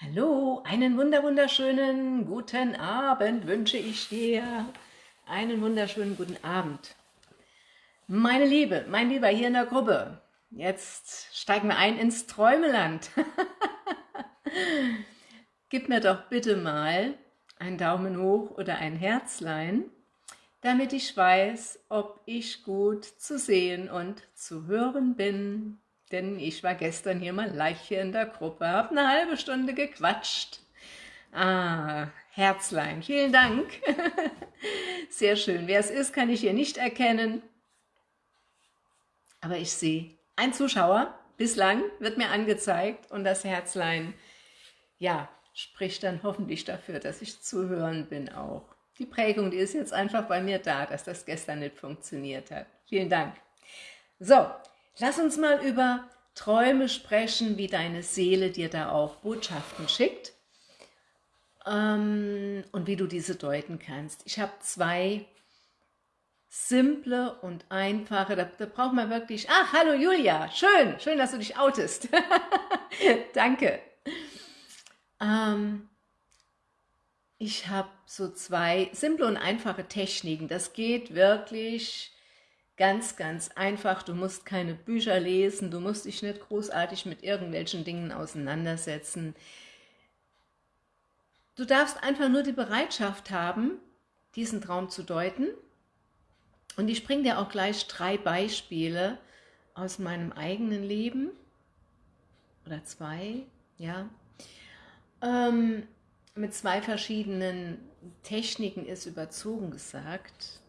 Hallo, einen wunder wunderschönen guten Abend wünsche ich dir. Einen wunderschönen guten Abend. Meine Liebe, mein Lieber hier in der Gruppe, jetzt steigen wir ein ins Träumeland. Gib mir doch bitte mal einen Daumen hoch oder ein Herzlein, damit ich weiß, ob ich gut zu sehen und zu hören bin denn ich war gestern hier mal hier in der Gruppe, habe eine halbe Stunde gequatscht. Ah, Herzlein, vielen Dank. Sehr schön. Wer es ist, kann ich hier nicht erkennen. Aber ich sehe ein Zuschauer, bislang wird mir angezeigt und das Herzlein, ja, spricht dann hoffentlich dafür, dass ich zu hören bin auch. Die Prägung, die ist jetzt einfach bei mir da, dass das gestern nicht funktioniert hat. Vielen Dank. So, Lass uns mal über Träume sprechen, wie deine Seele dir da auch Botschaften schickt ähm, und wie du diese deuten kannst. Ich habe zwei simple und einfache, da, da braucht man wirklich, ach, hallo Julia, schön, schön, dass du dich outest. Danke. Ähm, ich habe so zwei simple und einfache Techniken. Das geht wirklich Ganz, ganz einfach. Du musst keine Bücher lesen, du musst dich nicht großartig mit irgendwelchen Dingen auseinandersetzen. Du darfst einfach nur die Bereitschaft haben, diesen Traum zu deuten. Und ich bringe dir auch gleich drei Beispiele aus meinem eigenen Leben. Oder zwei, ja. Ähm, mit zwei verschiedenen Techniken ist überzogen gesagt.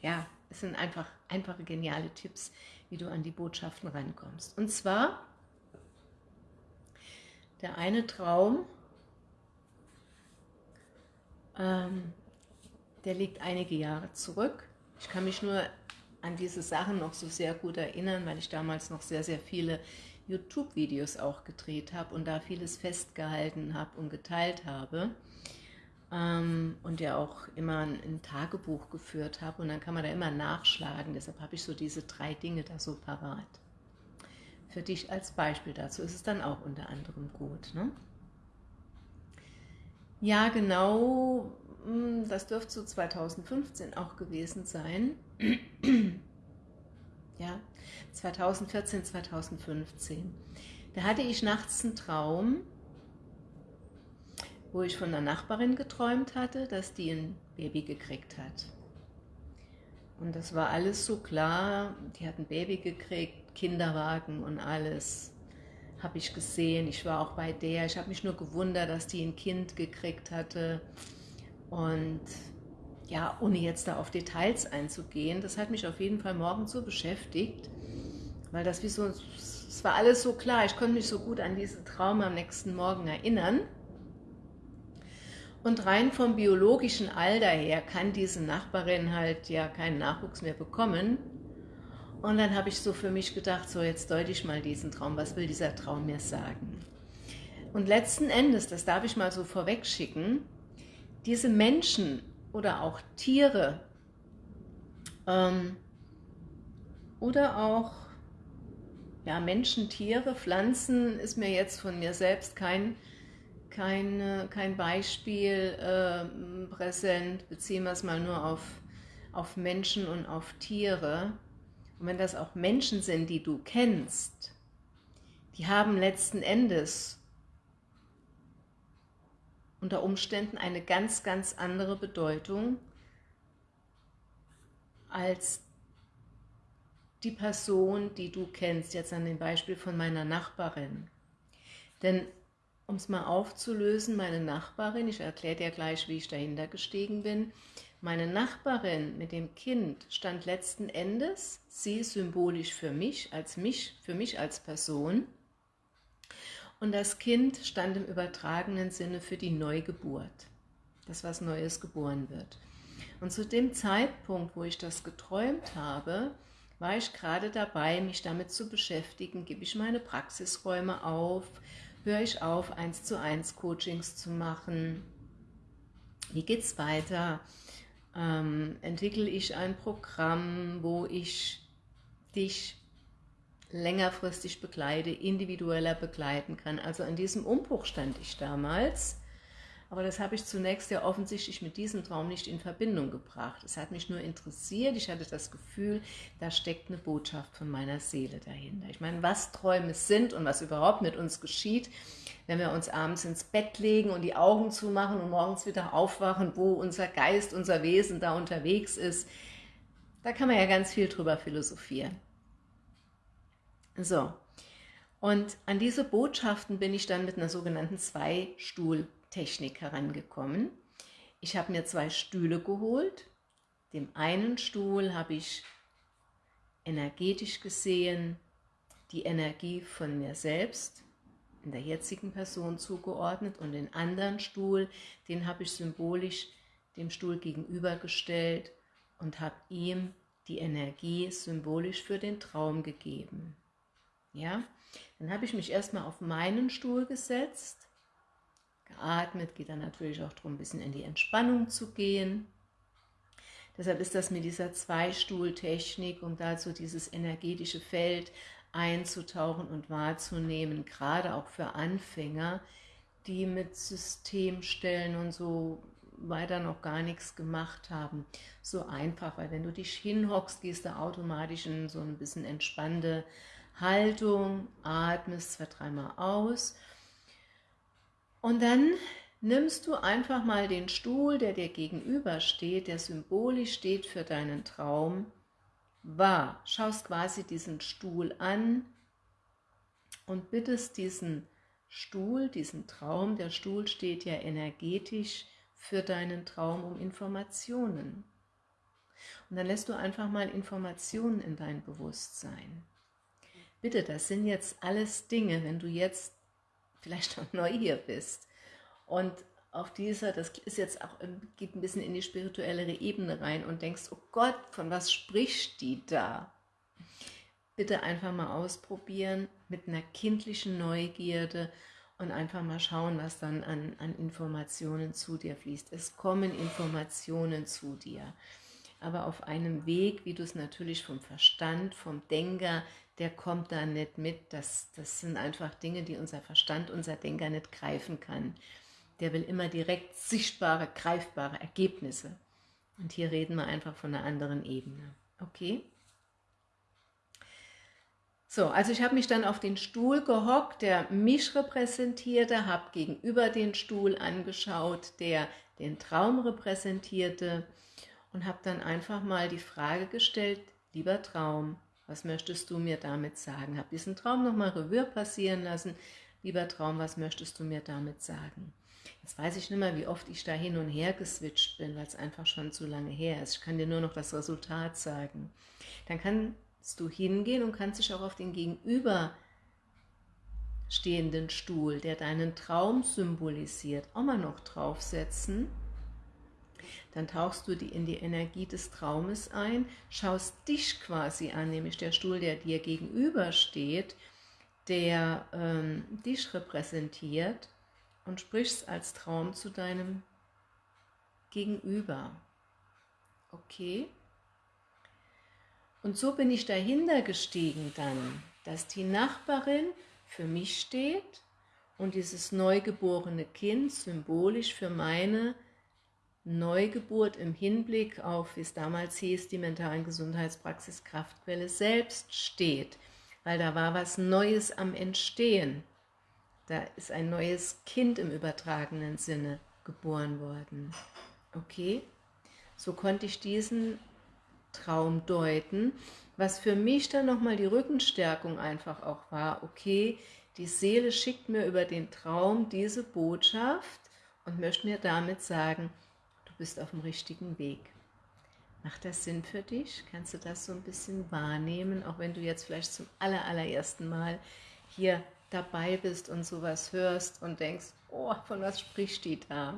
Ja, es sind einfach einfache, geniale Tipps, wie du an die Botschaften rankommst. Und zwar, der eine Traum, ähm, der liegt einige Jahre zurück. Ich kann mich nur an diese Sachen noch so sehr gut erinnern, weil ich damals noch sehr, sehr viele YouTube-Videos auch gedreht habe und da vieles festgehalten habe und geteilt habe ähm, und ja auch immer ein, ein Tagebuch geführt habe und dann kann man da immer nachschlagen. Deshalb habe ich so diese drei Dinge da so parat. Für dich als Beispiel dazu ist es dann auch unter anderem gut. Ne? Ja, genau, hm, das dürfte so 2015 auch gewesen sein. ja, 2014, 2015. Da hatte ich nachts einen Traum, wo ich von einer Nachbarin geträumt hatte, dass die ein Baby gekriegt hat. Und das war alles so klar, die hat ein Baby gekriegt, Kinderwagen und alles habe ich gesehen. Ich war auch bei der, ich habe mich nur gewundert, dass die ein Kind gekriegt hatte. Und ja, ohne jetzt da auf Details einzugehen, das hat mich auf jeden Fall morgen so beschäftigt, weil das wie so, es war alles so klar, ich konnte mich so gut an diesen Traum am nächsten Morgen erinnern. Und rein vom biologischen Alter her kann diese Nachbarin halt ja keinen Nachwuchs mehr bekommen. Und dann habe ich so für mich gedacht, so jetzt deute ich mal diesen Traum, was will dieser Traum mir sagen? Und letzten Endes, das darf ich mal so vorweg schicken, diese Menschen oder auch Tiere ähm, oder auch ja, Menschen, Tiere, Pflanzen ist mir jetzt von mir selbst kein kein, kein Beispiel äh, präsent, beziehen wir es mal nur auf, auf Menschen und auf Tiere. Und wenn das auch Menschen sind, die du kennst, die haben letzten Endes unter Umständen eine ganz, ganz andere Bedeutung als die Person, die du kennst, jetzt an dem Beispiel von meiner Nachbarin. Denn um es mal aufzulösen, meine Nachbarin, ich erkläre dir gleich, wie ich dahinter gestiegen bin, meine Nachbarin mit dem Kind stand letzten Endes, sie symbolisch für mich, als mich, für mich als Person, und das Kind stand im übertragenen Sinne für die Neugeburt, das was Neues geboren wird. Und zu dem Zeitpunkt, wo ich das geträumt habe, war ich gerade dabei, mich damit zu beschäftigen, gebe ich meine Praxisräume auf, höre ich auf, 1 zu 1 Coachings zu machen? Wie geht es weiter? Ähm, entwickle ich ein Programm, wo ich dich längerfristig begleite, individueller begleiten kann. Also an diesem Umbruch stand ich damals aber das habe ich zunächst ja offensichtlich mit diesem Traum nicht in Verbindung gebracht. Es hat mich nur interessiert, ich hatte das Gefühl, da steckt eine Botschaft von meiner Seele dahinter. Ich meine, was Träume sind und was überhaupt mit uns geschieht, wenn wir uns abends ins Bett legen und die Augen zumachen und morgens wieder aufwachen, wo unser Geist, unser Wesen da unterwegs ist, da kann man ja ganz viel drüber philosophieren. So, und an diese Botschaften bin ich dann mit einer sogenannten Zwei-Stuhl- Technik herangekommen. Ich habe mir zwei Stühle geholt. Dem einen Stuhl habe ich energetisch gesehen die Energie von mir selbst, in der jetzigen Person zugeordnet und den anderen Stuhl, den habe ich symbolisch dem Stuhl gegenübergestellt und habe ihm die Energie symbolisch für den Traum gegeben. Ja, dann habe ich mich erstmal auf meinen Stuhl gesetzt geatmet, geht dann natürlich auch darum, ein bisschen in die Entspannung zu gehen. Deshalb ist das mit dieser Zweistuhltechnik, um dazu dieses energetische Feld einzutauchen und wahrzunehmen, gerade auch für Anfänger, die mit Systemstellen und so weiter noch gar nichts gemacht haben. So einfach, weil wenn du dich hinhockst, gehst du automatisch in so ein bisschen entspannte Haltung, atmest zwei, dreimal aus und dann nimmst du einfach mal den Stuhl, der dir gegenüber steht, der symbolisch steht für deinen Traum, wahr. Schaust quasi diesen Stuhl an und bittest diesen Stuhl, diesen Traum, der Stuhl steht ja energetisch für deinen Traum um Informationen. Und dann lässt du einfach mal Informationen in dein Bewusstsein. Bitte, das sind jetzt alles Dinge, wenn du jetzt vielleicht auch neu hier bist. Und auf dieser, das ist jetzt auch, geht ein bisschen in die spirituellere Ebene rein und denkst, oh Gott, von was spricht die da? Bitte einfach mal ausprobieren mit einer kindlichen Neugierde und einfach mal schauen, was dann an, an Informationen zu dir fließt. Es kommen Informationen zu dir, aber auf einem Weg, wie du es natürlich vom Verstand, vom Denker der kommt da nicht mit. Das, das sind einfach Dinge, die unser Verstand, unser Denker nicht greifen kann. Der will immer direkt sichtbare, greifbare Ergebnisse. Und hier reden wir einfach von einer anderen Ebene. Okay? So, also ich habe mich dann auf den Stuhl gehockt, der mich repräsentierte, habe gegenüber den Stuhl angeschaut, der den Traum repräsentierte und habe dann einfach mal die Frage gestellt, lieber Traum, was möchtest du mir damit sagen? Habe diesen Traum nochmal Revue passieren lassen. Lieber Traum, was möchtest du mir damit sagen? Jetzt weiß ich nicht mehr, wie oft ich da hin und her geswitcht bin, weil es einfach schon zu lange her ist. Ich kann dir nur noch das Resultat sagen. Dann kannst du hingehen und kannst dich auch auf den gegenüber stehenden Stuhl, der deinen Traum symbolisiert, auch mal noch draufsetzen dann tauchst du die in die Energie des Traumes ein, schaust dich quasi an, nämlich der Stuhl, der dir gegenüber steht, der ähm, dich repräsentiert und sprichst als Traum zu deinem Gegenüber. Okay? Und so bin ich dahinter gestiegen dann, dass die Nachbarin für mich steht und dieses neugeborene Kind symbolisch für meine Neugeburt im Hinblick auf, wie es damals hieß, die mentalen Gesundheitspraxis Kraftquelle selbst steht, weil da war was Neues am Entstehen. Da ist ein neues Kind im übertragenen Sinne geboren worden. Okay, so konnte ich diesen Traum deuten, was für mich dann nochmal die Rückenstärkung einfach auch war, okay, die Seele schickt mir über den Traum diese Botschaft und möchte mir damit sagen, bist auf dem richtigen Weg. Macht das Sinn für dich? Kannst du das so ein bisschen wahrnehmen, auch wenn du jetzt vielleicht zum aller, allerersten Mal hier dabei bist und sowas hörst und denkst, oh, von was spricht die da?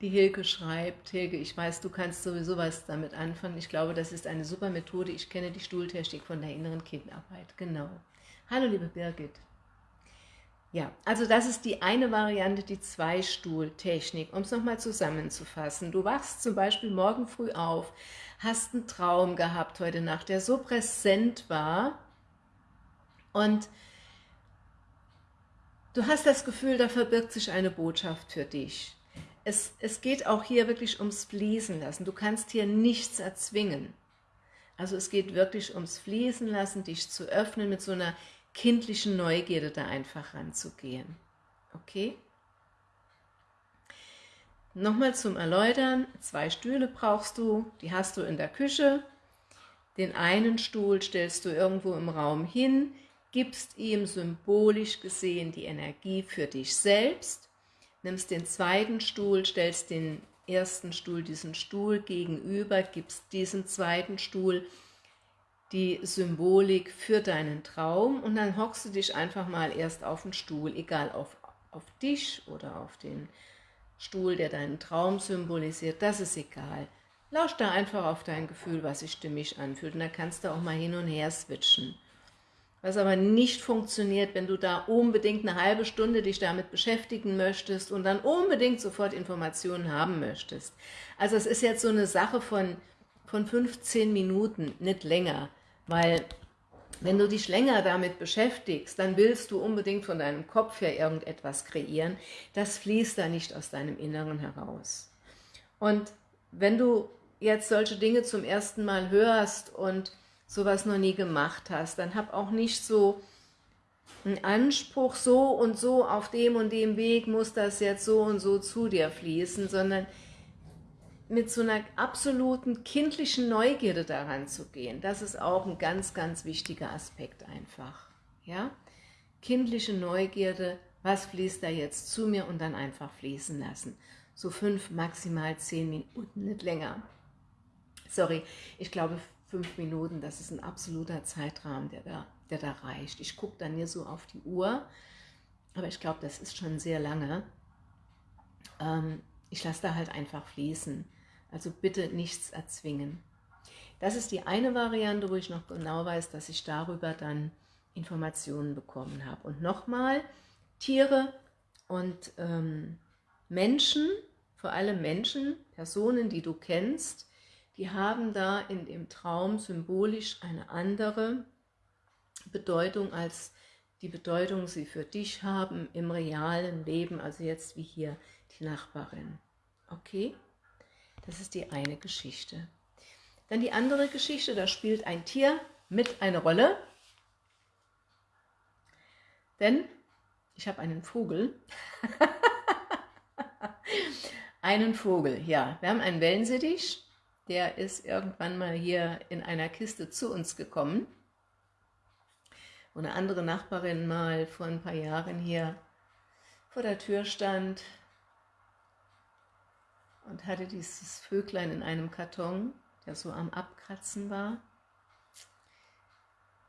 Die Hilke schreibt, Hilke, ich weiß, du kannst sowieso was damit anfangen. Ich glaube, das ist eine super Methode. Ich kenne die Stuhltechnik von der inneren Kindarbeit. Genau. Hallo, liebe Birgit. Ja, also das ist die eine Variante, die Zweistuhltechnik, um es nochmal zusammenzufassen. Du wachst zum Beispiel morgen früh auf, hast einen Traum gehabt heute Nacht, der so präsent war und du hast das Gefühl, da verbirgt sich eine Botschaft für dich. Es, es geht auch hier wirklich ums Fließen lassen. Du kannst hier nichts erzwingen. Also es geht wirklich ums Fließen lassen, dich zu öffnen mit so einer kindlichen Neugierde da einfach ranzugehen. Okay? Nochmal zum Erläutern, zwei Stühle brauchst du, die hast du in der Küche. Den einen Stuhl stellst du irgendwo im Raum hin, gibst ihm symbolisch gesehen die Energie für dich selbst, nimmst den zweiten Stuhl, stellst den ersten Stuhl diesen Stuhl gegenüber, gibst diesem zweiten Stuhl die Symbolik für deinen Traum und dann hockst du dich einfach mal erst auf den Stuhl, egal auf, auf dich oder auf den Stuhl, der deinen Traum symbolisiert, das ist egal. Lausch da einfach auf dein Gefühl, was sich stimmig anfühlt und dann kannst du auch mal hin und her switchen. Was aber nicht funktioniert, wenn du da unbedingt eine halbe Stunde dich damit beschäftigen möchtest und dann unbedingt sofort Informationen haben möchtest. Also es ist jetzt so eine Sache von, von 15 Minuten, nicht länger. Weil wenn du dich länger damit beschäftigst, dann willst du unbedingt von deinem Kopf her irgendetwas kreieren. Das fließt da nicht aus deinem Inneren heraus. Und wenn du jetzt solche Dinge zum ersten Mal hörst und sowas noch nie gemacht hast, dann hab auch nicht so einen Anspruch, so und so auf dem und dem Weg muss das jetzt so und so zu dir fließen, sondern mit so einer absoluten kindlichen Neugierde daran zu gehen, das ist auch ein ganz, ganz wichtiger Aspekt einfach. Ja? Kindliche Neugierde, was fließt da jetzt zu mir und dann einfach fließen lassen. So fünf, maximal zehn Minuten, nicht länger. Sorry, ich glaube fünf Minuten, das ist ein absoluter Zeitrahmen, der da, der da reicht. Ich gucke dann hier so auf die Uhr, aber ich glaube, das ist schon sehr lange. Ähm, ich lasse da halt einfach fließen. Also bitte nichts erzwingen. Das ist die eine Variante, wo ich noch genau weiß, dass ich darüber dann Informationen bekommen habe. Und nochmal, Tiere und ähm, Menschen, vor allem Menschen, Personen, die du kennst, die haben da in dem Traum symbolisch eine andere Bedeutung als die Bedeutung sie für dich haben im realen Leben, also jetzt wie hier die Nachbarin. Okay? Das ist die eine Geschichte. Dann die andere Geschichte, da spielt ein Tier mit eine Rolle. Denn ich habe einen Vogel. einen Vogel, ja. Wir haben einen Wellensittich, der ist irgendwann mal hier in einer Kiste zu uns gekommen. Und eine andere Nachbarin mal vor ein paar Jahren hier vor der Tür stand und hatte dieses Vöglein in einem Karton, der so am Abkratzen war.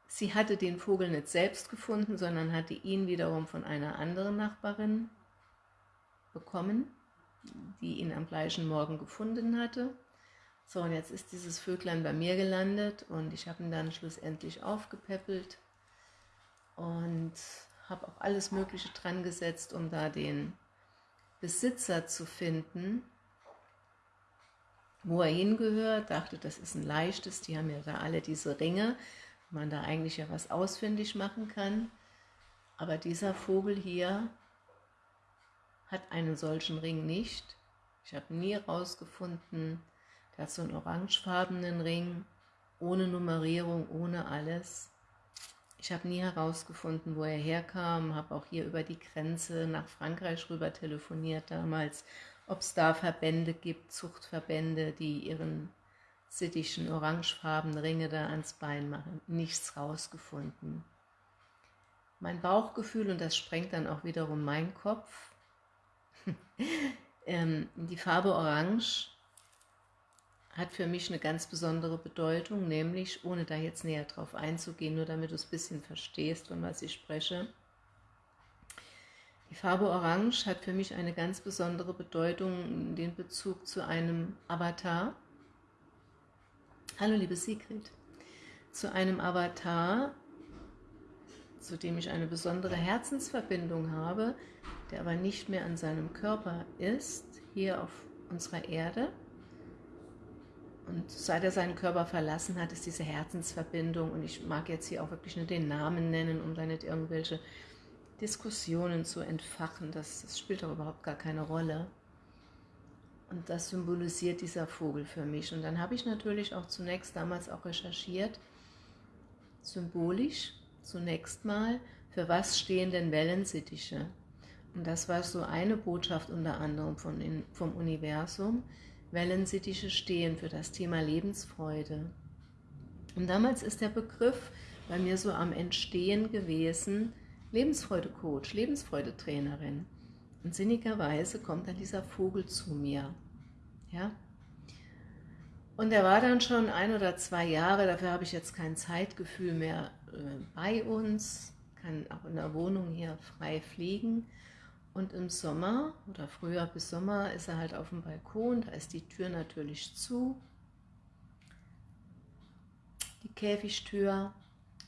Sie hatte den Vogel nicht selbst gefunden, sondern hatte ihn wiederum von einer anderen Nachbarin bekommen, die ihn am gleichen Morgen gefunden hatte. So, und jetzt ist dieses Vöglein bei mir gelandet und ich habe ihn dann schlussendlich aufgepäppelt und habe auch alles Mögliche dran gesetzt, um da den Besitzer zu finden wo er hingehört, dachte, das ist ein leichtes, die haben ja da alle diese Ringe, man da eigentlich ja was ausfindig machen kann. Aber dieser Vogel hier hat einen solchen Ring nicht. Ich habe nie herausgefunden, der hat so einen orangefarbenen Ring, ohne Nummerierung, ohne alles. Ich habe nie herausgefunden, wo er herkam, habe auch hier über die Grenze nach Frankreich rüber telefoniert damals ob es da Verbände gibt, Zuchtverbände, die ihren sittischen orangefarbenen Ringe da ans Bein machen. Nichts rausgefunden. Mein Bauchgefühl, und das sprengt dann auch wiederum meinen Kopf, ähm, die Farbe Orange hat für mich eine ganz besondere Bedeutung, nämlich, ohne da jetzt näher drauf einzugehen, nur damit du es ein bisschen verstehst, von was ich spreche, die Farbe Orange hat für mich eine ganz besondere Bedeutung, den Bezug zu einem Avatar. Hallo liebe Sigrid. Zu einem Avatar, zu dem ich eine besondere Herzensverbindung habe, der aber nicht mehr an seinem Körper ist, hier auf unserer Erde. Und seit er seinen Körper verlassen hat, ist diese Herzensverbindung, und ich mag jetzt hier auch wirklich nur den Namen nennen, um da nicht irgendwelche Diskussionen zu entfachen, das, das spielt doch überhaupt gar keine Rolle. Und das symbolisiert dieser Vogel für mich. Und dann habe ich natürlich auch zunächst damals auch recherchiert, symbolisch zunächst mal, für was stehen denn Wellensittiche? Und das war so eine Botschaft unter anderem von, in, vom Universum. Wellensittiche stehen für das Thema Lebensfreude. Und damals ist der Begriff bei mir so am Entstehen gewesen, Lebensfreude-Coach, Lebensfreude-Trainerin. Und sinnigerweise kommt dann dieser Vogel zu mir. Ja? Und er war dann schon ein oder zwei Jahre, dafür habe ich jetzt kein Zeitgefühl mehr äh, bei uns, kann auch in der Wohnung hier frei fliegen. Und im Sommer oder früher bis Sommer ist er halt auf dem Balkon, da ist die Tür natürlich zu, die Käfigtür.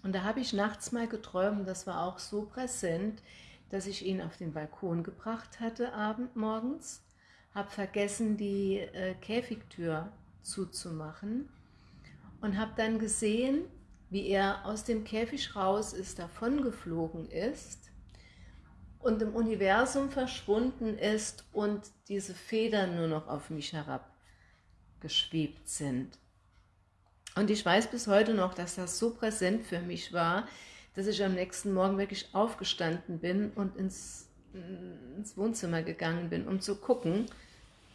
Und da habe ich nachts mal geträumt, das war auch so präsent, dass ich ihn auf den Balkon gebracht hatte, abend morgens, habe vergessen, die äh, Käfigtür zuzumachen und habe dann gesehen, wie er aus dem Käfig raus ist, davon geflogen ist und im Universum verschwunden ist und diese Federn nur noch auf mich herabgeschwebt sind. Und ich weiß bis heute noch, dass das so präsent für mich war, dass ich am nächsten Morgen wirklich aufgestanden bin und ins, ins Wohnzimmer gegangen bin, um zu gucken,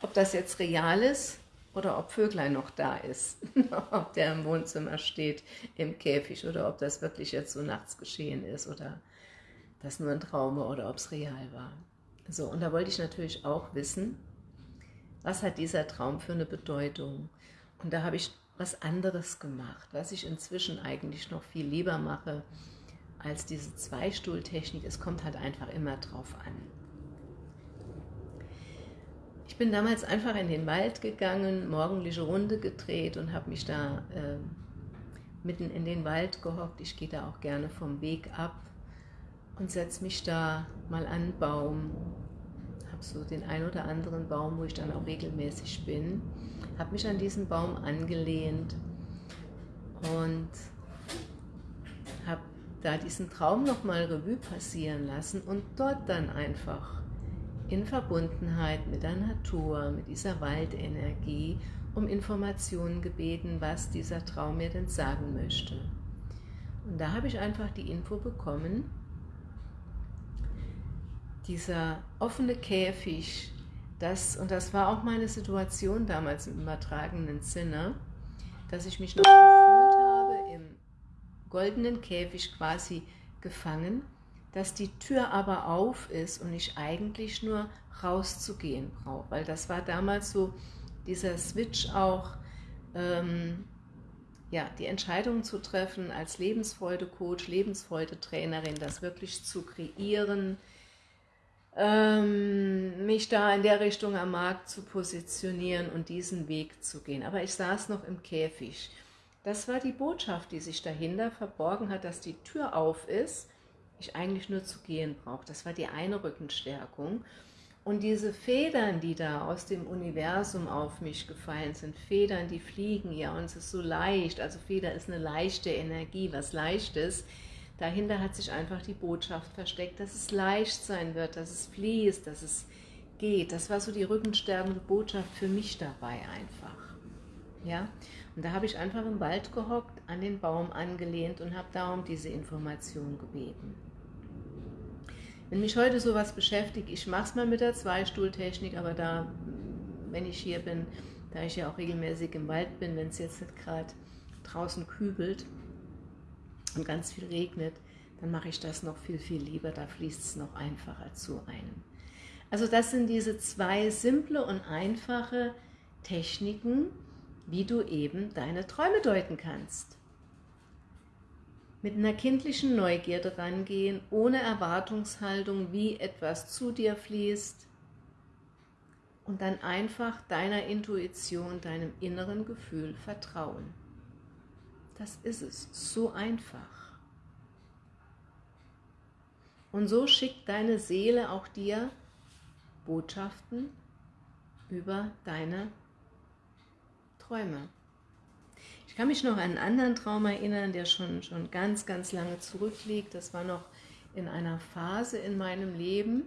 ob das jetzt real ist oder ob Vöglein noch da ist, ob der im Wohnzimmer steht, im Käfig oder ob das wirklich jetzt so nachts geschehen ist oder das nur ein Traum war oder ob es real war. So, und da wollte ich natürlich auch wissen, was hat dieser Traum für eine Bedeutung? Und da habe ich was anderes gemacht, was ich inzwischen eigentlich noch viel lieber mache als diese Zweistuhltechnik. Es kommt halt einfach immer drauf an. Ich bin damals einfach in den Wald gegangen, morgendliche Runde gedreht und habe mich da äh, mitten in den Wald gehockt. Ich gehe da auch gerne vom Weg ab und setze mich da mal an einen Baum. Habe so den ein oder anderen Baum, wo ich dann auch regelmäßig bin habe mich an diesen Baum angelehnt und habe da diesen Traum nochmal Revue passieren lassen und dort dann einfach in Verbundenheit mit der Natur, mit dieser Waldenergie, um Informationen gebeten, was dieser Traum mir denn sagen möchte. Und da habe ich einfach die Info bekommen, dieser offene Käfig, das, und das war auch meine Situation damals im übertragenen Sinne, dass ich mich noch gefühlt habe, im goldenen Käfig quasi gefangen, dass die Tür aber auf ist und ich eigentlich nur rauszugehen brauche, weil das war damals so dieser Switch auch, ähm, ja, die Entscheidung zu treffen als Lebensfreude-Coach, Lebensfreude-Trainerin, das wirklich zu kreieren, ähm, mich da in der Richtung am Markt zu positionieren und diesen Weg zu gehen. Aber ich saß noch im Käfig. Das war die Botschaft, die sich dahinter verborgen hat, dass die Tür auf ist, ich eigentlich nur zu gehen brauche. Das war die eine Rückenstärkung. Und diese Federn, die da aus dem Universum auf mich gefallen sind, Federn, die fliegen ja und es ist so leicht, also Feder ist eine leichte Energie, was Leichtes, Dahinter hat sich einfach die Botschaft versteckt, dass es leicht sein wird, dass es fließt, dass es geht. Das war so die rückenstärkende Botschaft für mich dabei einfach. Ja? Und da habe ich einfach im Wald gehockt, an den Baum angelehnt und habe darum diese Information gebeten. Wenn mich heute sowas beschäftigt, ich mache es mal mit der Zweistuhltechnik, aber da, wenn ich hier bin, da ich ja auch regelmäßig im Wald bin, wenn es jetzt nicht gerade draußen kübelt, und ganz viel regnet, dann mache ich das noch viel, viel lieber, da fließt es noch einfacher zu einem. Also das sind diese zwei simple und einfache Techniken, wie du eben deine Träume deuten kannst. Mit einer kindlichen Neugierde rangehen, ohne Erwartungshaltung, wie etwas zu dir fließt und dann einfach deiner Intuition, deinem inneren Gefühl vertrauen. Das ist es, so einfach. Und so schickt deine Seele auch dir Botschaften über deine Träume. Ich kann mich noch an einen anderen Traum erinnern, der schon, schon ganz, ganz lange zurückliegt. Das war noch in einer Phase in meinem Leben,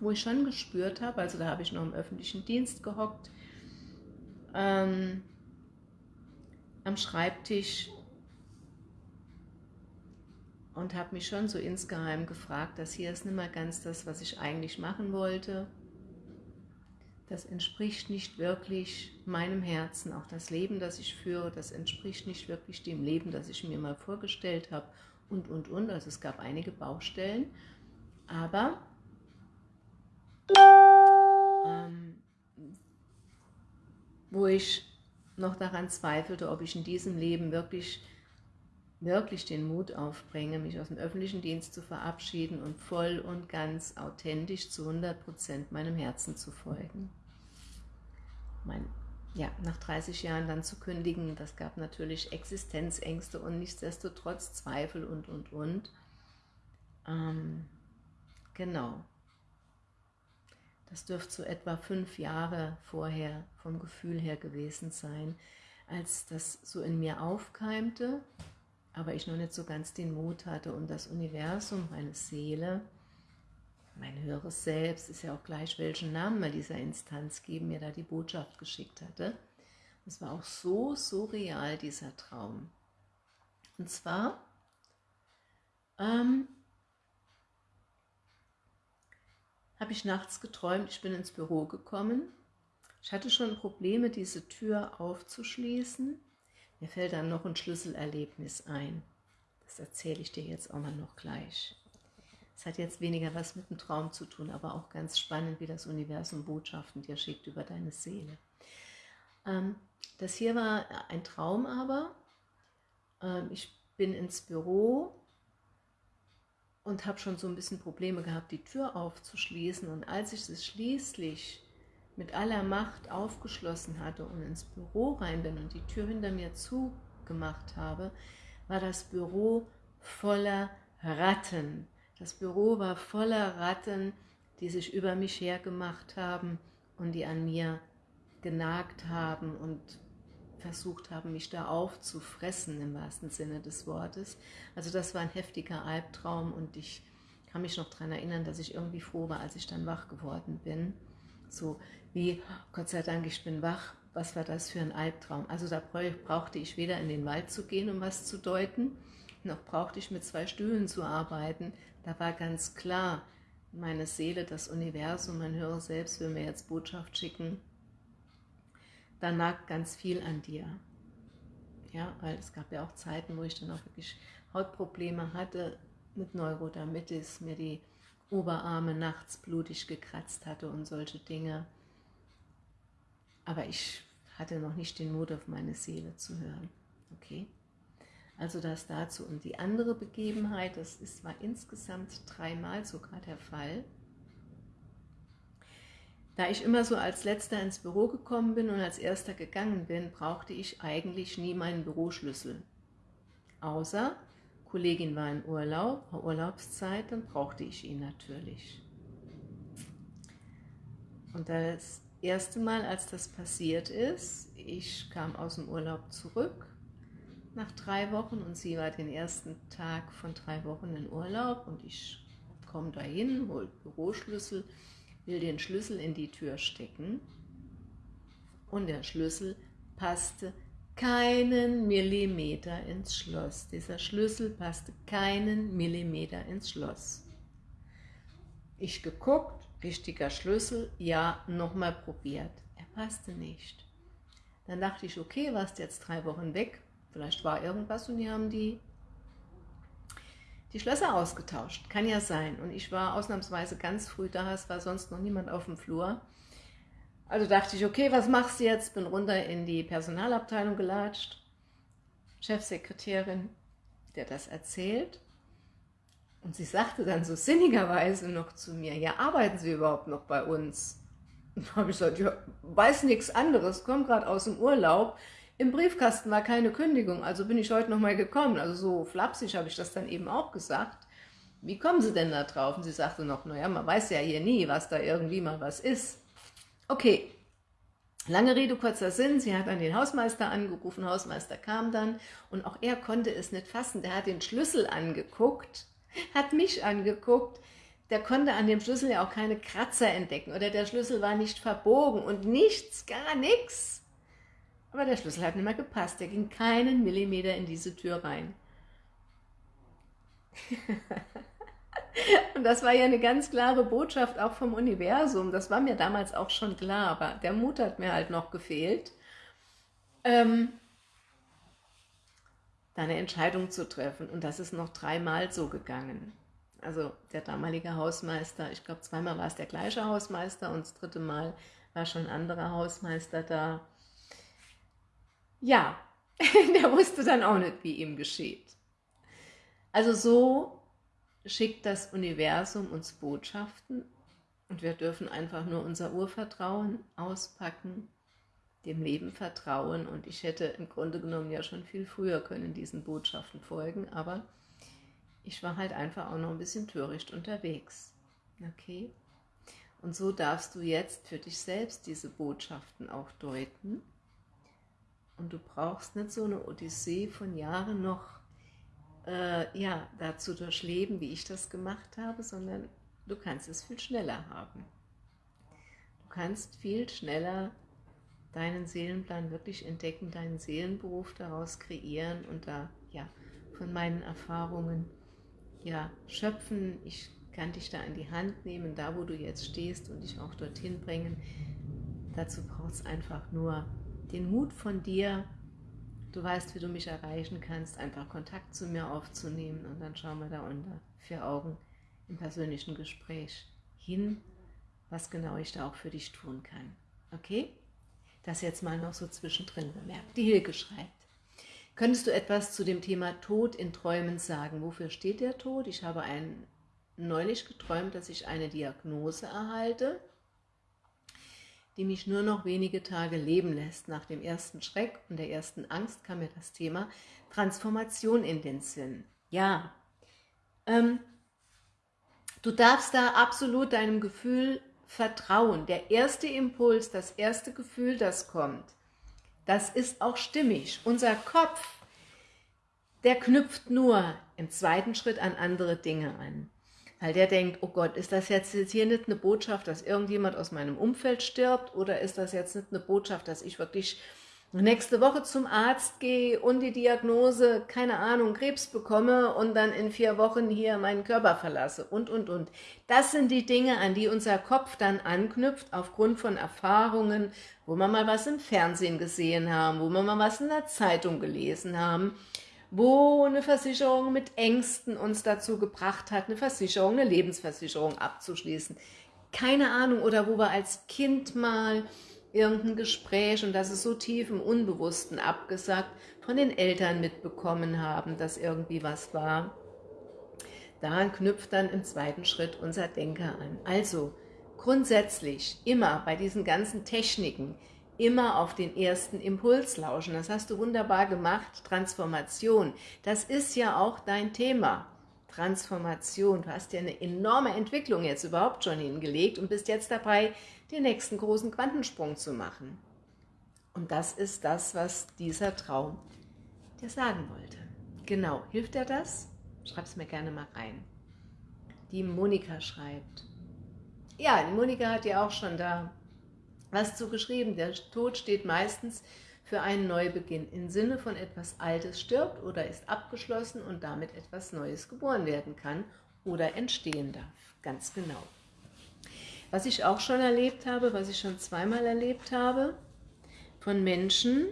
wo ich schon gespürt habe, also da habe ich noch im öffentlichen Dienst gehockt, ähm, am Schreibtisch und habe mich schon so insgeheim gefragt, das hier ist nicht mehr ganz das, was ich eigentlich machen wollte. Das entspricht nicht wirklich meinem Herzen, auch das Leben, das ich führe, das entspricht nicht wirklich dem Leben, das ich mir mal vorgestellt habe und, und, und. Also es gab einige Baustellen, aber ähm, wo ich noch daran zweifelte, ob ich in diesem Leben wirklich, wirklich den Mut aufbringe, mich aus dem öffentlichen Dienst zu verabschieden und voll und ganz authentisch zu 100% meinem Herzen zu folgen. Mein, ja, nach 30 Jahren dann zu kündigen, das gab natürlich Existenzängste und nichtsdestotrotz Zweifel und, und, und. Ähm, genau. Das dürfte so etwa fünf Jahre vorher vom Gefühl her gewesen sein, als das so in mir aufkeimte, aber ich noch nicht so ganz den Mut hatte und das Universum, meine Seele, mein höheres Selbst, ist ja auch gleich, welchen Namen wir dieser Instanz geben, mir da die Botschaft geschickt hatte. Das war auch so, so real, dieser Traum. Und zwar ähm, habe ich nachts geträumt, ich bin ins Büro gekommen. Ich hatte schon Probleme, diese Tür aufzuschließen. Mir fällt dann noch ein Schlüsselerlebnis ein. Das erzähle ich dir jetzt auch mal noch gleich. Es hat jetzt weniger was mit dem Traum zu tun, aber auch ganz spannend, wie das Universum Botschaften dir schickt über deine Seele. Ähm, das hier war ein Traum aber. Ähm, ich bin ins Büro und habe schon so ein bisschen Probleme gehabt, die Tür aufzuschließen. Und als ich es schließlich mit aller Macht aufgeschlossen hatte und ins Büro rein bin und die Tür hinter mir zugemacht habe, war das Büro voller Ratten. Das Büro war voller Ratten, die sich über mich hergemacht haben und die an mir genagt haben und versucht haben, mich da aufzufressen, im wahrsten Sinne des Wortes. Also das war ein heftiger Albtraum und ich kann mich noch daran erinnern, dass ich irgendwie froh war, als ich dann wach geworden bin. So wie, Gott sei Dank, ich bin wach, was war das für ein Albtraum? Also da brauchte ich weder in den Wald zu gehen, um was zu deuten, noch brauchte ich mit zwei Stühlen zu arbeiten. Da war ganz klar, meine Seele, das Universum, mein höheres Selbst will mir jetzt Botschaft schicken, da nagt ganz viel an dir. Ja, weil es gab ja auch Zeiten, wo ich dann auch wirklich Hautprobleme hatte mit Neurodermitis, mir die Oberarme nachts blutig gekratzt hatte und solche Dinge. Aber ich hatte noch nicht den Mut, auf meine Seele zu hören. Okay? Also das dazu. Und die andere Begebenheit, das ist, war insgesamt dreimal sogar der Fall, da ich immer so als Letzter ins Büro gekommen bin und als Erster gegangen bin, brauchte ich eigentlich nie meinen Büroschlüssel. Außer, Kollegin war in Urlaub, Urlaubszeit, dann brauchte ich ihn natürlich. Und das erste Mal, als das passiert ist, ich kam aus dem Urlaub zurück nach drei Wochen und sie war den ersten Tag von drei Wochen in Urlaub und ich komme dahin, hole Büroschlüssel, will den Schlüssel in die Tür stecken und der Schlüssel passte keinen Millimeter ins Schloss. Dieser Schlüssel passte keinen Millimeter ins Schloss. Ich geguckt, richtiger Schlüssel, ja, nochmal probiert. Er passte nicht. Dann dachte ich, okay, warst jetzt drei Wochen weg, vielleicht war irgendwas und die haben die die Schlösser ausgetauscht. Kann ja sein. Und ich war ausnahmsweise ganz früh da, es war sonst noch niemand auf dem Flur. Also dachte ich, okay, was machst du jetzt? Bin runter in die Personalabteilung gelatscht. Chefsekretärin, der das erzählt. Und sie sagte dann so sinnigerweise noch zu mir, ja, arbeiten Sie überhaupt noch bei uns? Und habe ich gesagt, ja, weiß nichts anderes, komme gerade aus dem Urlaub, im Briefkasten war keine Kündigung, also bin ich heute nochmal gekommen. Also so flapsig habe ich das dann eben auch gesagt. wie kommen Sie denn da drauf? Und sie sagte noch, naja, man weiß ja hier nie, was da irgendwie mal was ist. Okay, lange Rede, kurzer Sinn, sie hat dann den Hausmeister angerufen, Hausmeister kam dann und auch er konnte es nicht fassen, der hat den Schlüssel angeguckt, hat mich angeguckt, der konnte an dem Schlüssel ja auch keine Kratzer entdecken oder der Schlüssel war nicht verbogen und nichts, gar nichts. Aber der Schlüssel hat nicht mehr gepasst, der ging keinen Millimeter in diese Tür rein. Und das war ja eine ganz klare Botschaft auch vom Universum. Das war mir damals auch schon klar, aber der Mut hat mir halt noch gefehlt, ähm, da eine Entscheidung zu treffen. Und das ist noch dreimal so gegangen. Also der damalige Hausmeister, ich glaube zweimal war es der gleiche Hausmeister und das dritte Mal war schon ein anderer Hausmeister da. Ja, der wusste dann auch nicht, wie ihm geschieht. Also so schickt das Universum uns Botschaften und wir dürfen einfach nur unser Urvertrauen auspacken, dem Leben vertrauen und ich hätte im Grunde genommen ja schon viel früher können diesen Botschaften folgen, aber ich war halt einfach auch noch ein bisschen töricht unterwegs. Okay? Und so darfst du jetzt für dich selbst diese Botschaften auch deuten und du brauchst nicht so eine Odyssee von Jahren noch äh, ja, dazu durchleben, wie ich das gemacht habe, sondern du kannst es viel schneller haben. Du kannst viel schneller deinen Seelenplan wirklich entdecken, deinen Seelenberuf daraus kreieren und da ja von meinen Erfahrungen ja schöpfen. Ich kann dich da in die Hand nehmen, da wo du jetzt stehst und dich auch dorthin bringen. Dazu braucht es einfach nur den Mut von dir, Du weißt, wie du mich erreichen kannst, einfach Kontakt zu mir aufzunehmen und dann schauen wir da unter vier Augen im persönlichen Gespräch hin, was genau ich da auch für dich tun kann. Okay? Das jetzt mal noch so zwischendrin bemerkt. Die Hilke schreibt, könntest du etwas zu dem Thema Tod in Träumen sagen? Wofür steht der Tod? Ich habe ein, neulich geträumt, dass ich eine Diagnose erhalte die mich nur noch wenige Tage leben lässt. Nach dem ersten Schreck und der ersten Angst kam mir das Thema Transformation in den Sinn. Ja, ähm, du darfst da absolut deinem Gefühl vertrauen. Der erste Impuls, das erste Gefühl, das kommt, das ist auch stimmig. Unser Kopf, der knüpft nur im zweiten Schritt an andere Dinge an weil der denkt, oh Gott, ist das jetzt hier nicht eine Botschaft, dass irgendjemand aus meinem Umfeld stirbt? Oder ist das jetzt nicht eine Botschaft, dass ich wirklich nächste Woche zum Arzt gehe und die Diagnose, keine Ahnung, Krebs bekomme und dann in vier Wochen hier meinen Körper verlasse? Und, und, und. Das sind die Dinge, an die unser Kopf dann anknüpft, aufgrund von Erfahrungen, wo wir mal was im Fernsehen gesehen haben, wo wir mal was in der Zeitung gelesen haben wo eine Versicherung mit Ängsten uns dazu gebracht hat, eine Versicherung, eine Lebensversicherung abzuschließen. Keine Ahnung, oder wo wir als Kind mal irgendein Gespräch, und das ist so tief im Unbewussten abgesagt, von den Eltern mitbekommen haben, dass irgendwie was war. Daran knüpft dann im zweiten Schritt unser Denker an. Also grundsätzlich immer bei diesen ganzen Techniken, immer auf den ersten Impuls lauschen. Das hast du wunderbar gemacht, Transformation. Das ist ja auch dein Thema, Transformation. Du hast ja eine enorme Entwicklung jetzt überhaupt schon hingelegt und bist jetzt dabei, den nächsten großen Quantensprung zu machen. Und das ist das, was dieser Traum dir sagen wollte. Genau, hilft dir das? Schreib es mir gerne mal rein. Die Monika schreibt. Ja, die Monika hat ja auch schon da was zu geschrieben. Der Tod steht meistens für einen Neubeginn im Sinne von etwas Altes stirbt oder ist abgeschlossen und damit etwas Neues geboren werden kann oder entstehen darf. Ganz genau. Was ich auch schon erlebt habe, was ich schon zweimal erlebt habe, von Menschen,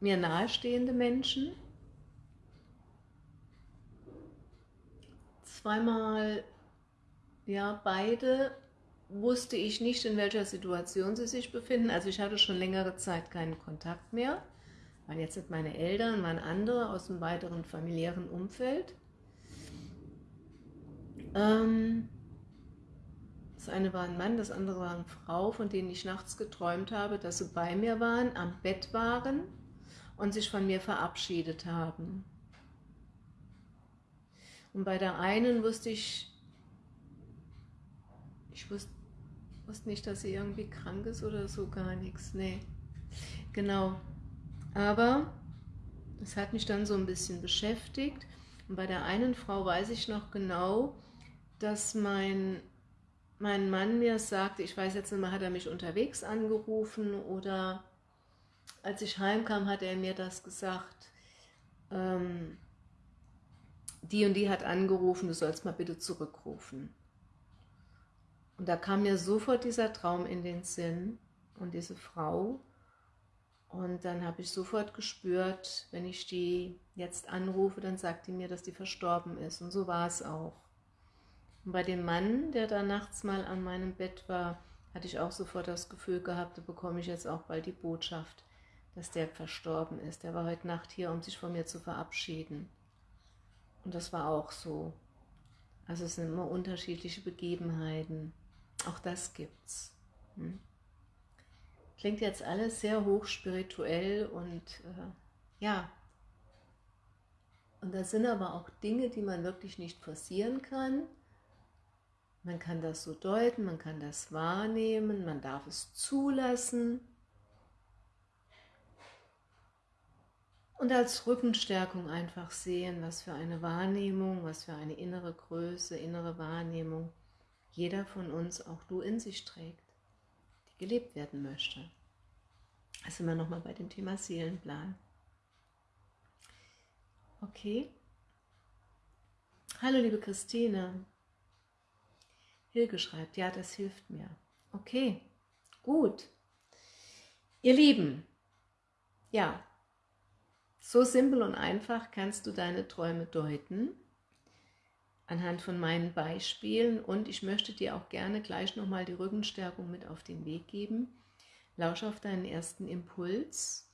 mir nahestehende Menschen, zweimal, ja, beide wusste ich nicht, in welcher Situation sie sich befinden. Also ich hatte schon längere Zeit keinen Kontakt mehr, weil jetzt sind meine Eltern, waren andere aus dem weiteren familiären Umfeld. Ähm, das eine war ein Mann, das andere war eine Frau, von denen ich nachts geträumt habe, dass sie bei mir waren, am Bett waren und sich von mir verabschiedet haben. Und bei der einen wusste ich, ich wusste, wusste nicht, dass sie irgendwie krank ist oder so, gar nichts, nee. Genau, aber es hat mich dann so ein bisschen beschäftigt. Und bei der einen Frau weiß ich noch genau, dass mein, mein Mann mir sagte, ich weiß jetzt nicht mehr, hat er mich unterwegs angerufen oder als ich heimkam, hat er mir das gesagt, ähm, die und die hat angerufen, du sollst mal bitte zurückrufen. Und da kam mir sofort dieser Traum in den Sinn und diese Frau. Und dann habe ich sofort gespürt, wenn ich die jetzt anrufe, dann sagt die mir, dass die verstorben ist. Und so war es auch. Und bei dem Mann, der da nachts mal an meinem Bett war, hatte ich auch sofort das Gefühl gehabt, da bekomme ich jetzt auch bald die Botschaft, dass der verstorben ist. Der war heute Nacht hier, um sich von mir zu verabschieden. Und das war auch so. Also es sind immer unterschiedliche Begebenheiten. Auch das gibt's. Hm? Klingt jetzt alles sehr hochspirituell und äh, ja. Und das sind aber auch Dinge, die man wirklich nicht forcieren kann. Man kann das so deuten, man kann das wahrnehmen, man darf es zulassen. Und als Rückenstärkung einfach sehen, was für eine Wahrnehmung, was für eine innere Größe, innere Wahrnehmung jeder von uns, auch du, in sich trägt, die gelebt werden möchte. Da sind wir nochmal bei dem Thema Seelenplan. Okay. Hallo liebe Christine. Hilge schreibt, ja, das hilft mir. Okay, gut. Ihr Lieben, ja, so simpel und einfach kannst du deine Träume deuten, anhand von meinen Beispielen und ich möchte dir auch gerne gleich nochmal die Rückenstärkung mit auf den Weg geben. Lausch auf deinen ersten Impuls,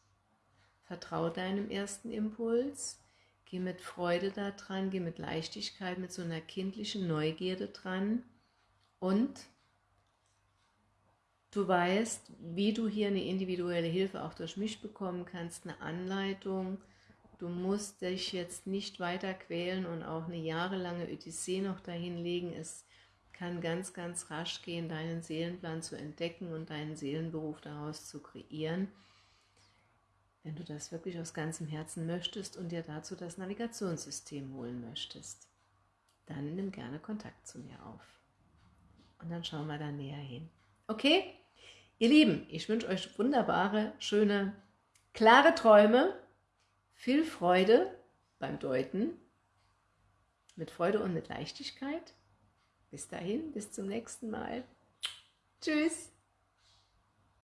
vertraue deinem ersten Impuls, geh mit Freude da dran, geh mit Leichtigkeit, mit so einer kindlichen Neugierde dran und Du weißt, wie du hier eine individuelle Hilfe auch durch mich bekommen kannst, eine Anleitung. Du musst dich jetzt nicht weiter quälen und auch eine jahrelange Odyssee noch dahin legen. Es kann ganz, ganz rasch gehen, deinen Seelenplan zu entdecken und deinen Seelenberuf daraus zu kreieren, wenn du das wirklich aus ganzem Herzen möchtest und dir dazu das Navigationssystem holen möchtest. Dann nimm gerne Kontakt zu mir auf. Und dann schauen wir da näher hin. Okay? Ihr Lieben, ich wünsche euch wunderbare, schöne, klare Träume, viel Freude beim Deuten, mit Freude und mit Leichtigkeit. Bis dahin, bis zum nächsten Mal. Tschüss.